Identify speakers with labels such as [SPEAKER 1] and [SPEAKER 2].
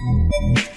[SPEAKER 1] Mm-hmm.